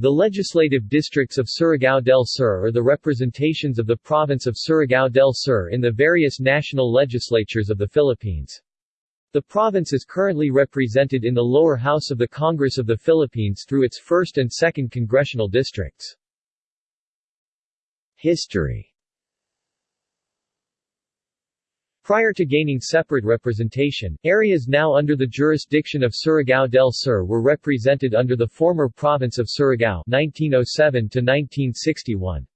The legislative districts of Surigao del Sur are the representations of the province of Surigao del Sur in the various national legislatures of the Philippines. The province is currently represented in the lower house of the Congress of the Philippines through its 1st and 2nd congressional districts. History Prior to gaining separate representation, areas now under the jurisdiction of Surigao del Sur were represented under the former province of Surigao 1907 1961.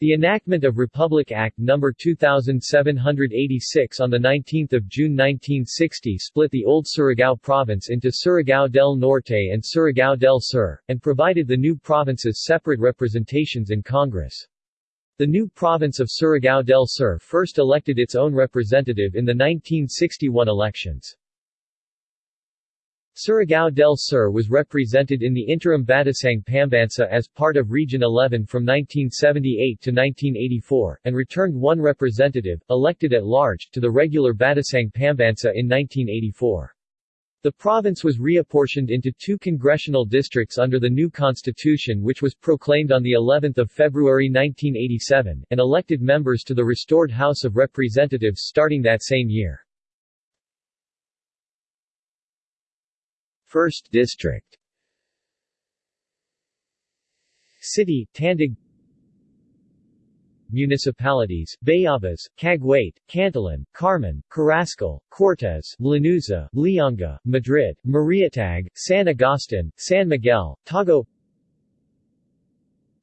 The enactment of Republic Act No. 2786 on 19 June 1960 split the old Surigao province into Surigao del Norte and Surigao del Sur, and provided the new provinces separate representations in Congress. The new province of Surigao del Sur first elected its own representative in the 1961 elections. Surigao del Sur was represented in the interim Batasang Pambansa as part of Region 11 from 1978 to 1984, and returned one representative, elected at large, to the regular Batasang Pambansa in 1984. The province was reapportioned into two congressional districts under the new constitution which was proclaimed on the 11th of February 1987, and elected members to the restored House of Representatives starting that same year. 1st District City, Tandag Municipalities, Bayabas, Cagwait, Cantilan, Carmen, Carrascal, Cortes, Lanuza, Lianga, Madrid, Marihatag, San Agustin, San Miguel, Tago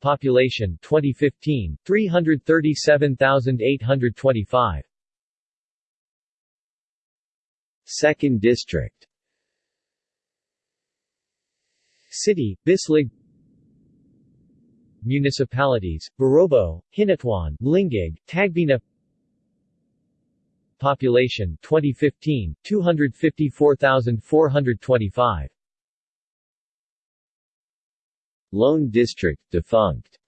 Population 2015, 337,825 Second District. City, Bislig Municipalities, Barobo, Hinatuan, Lingig, Tagbina. Population 2015, 254,425 Lone District defunct.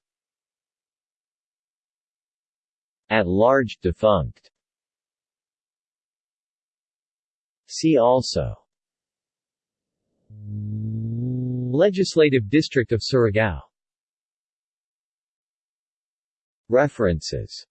At large defunct. See also. Legislative District of Surigao References